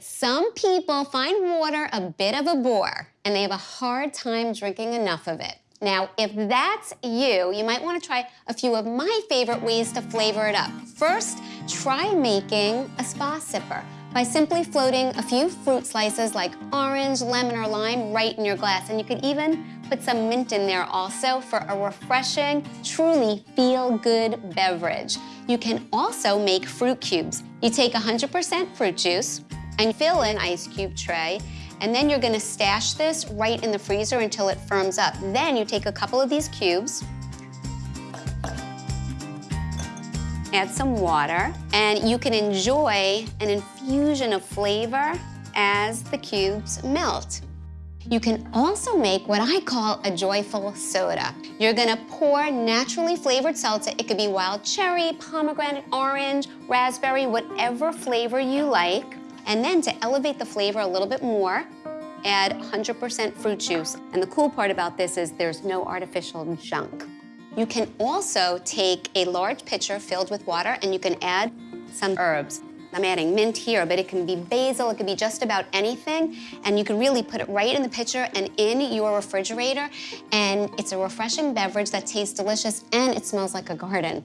Some people find water a bit of a bore, and they have a hard time drinking enough of it. Now, if that's you, you might want to try a few of my favorite ways to flavor it up. First, try making a spa sipper by simply floating a few fruit slices like orange, lemon, or lime right in your glass. And you could even put some mint in there also for a refreshing, truly feel-good beverage. You can also make fruit cubes. You take 100% fruit juice and fill an ice cube tray and then you're gonna stash this right in the freezer until it firms up. Then you take a couple of these cubes, add some water, and you can enjoy an infusion of flavor as the cubes melt. You can also make what I call a joyful soda. You're gonna pour naturally flavored seltzer. It could be wild cherry, pomegranate, orange, raspberry, whatever flavor you like. And then to elevate the flavor a little bit more, add 100% fruit juice. And the cool part about this is there's no artificial junk. You can also take a large pitcher filled with water and you can add some herbs. I'm adding mint here, but it can be basil, it could be just about anything. And you can really put it right in the pitcher and in your refrigerator. And it's a refreshing beverage that tastes delicious and it smells like a garden.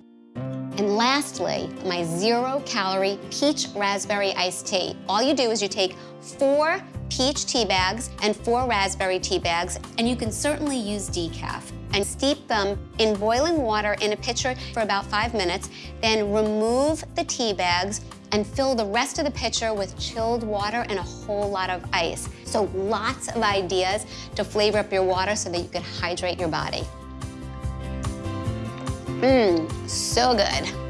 And lastly, my zero-calorie peach raspberry iced tea. All you do is you take four peach tea bags and four raspberry tea bags, and you can certainly use decaf and steep them in boiling water in a pitcher for about five minutes, then remove the tea bags and fill the rest of the pitcher with chilled water and a whole lot of ice. So lots of ideas to flavor up your water so that you can hydrate your body. Mmm, so good.